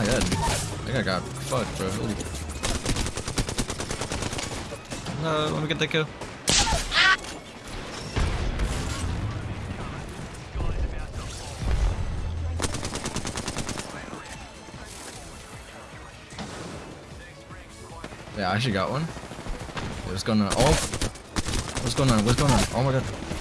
my head. I think I got fucked, bro. Holy. No, let me get that kill. Yeah, I actually got one. What's going on? Oh, what's going on? What's going on? Oh my god.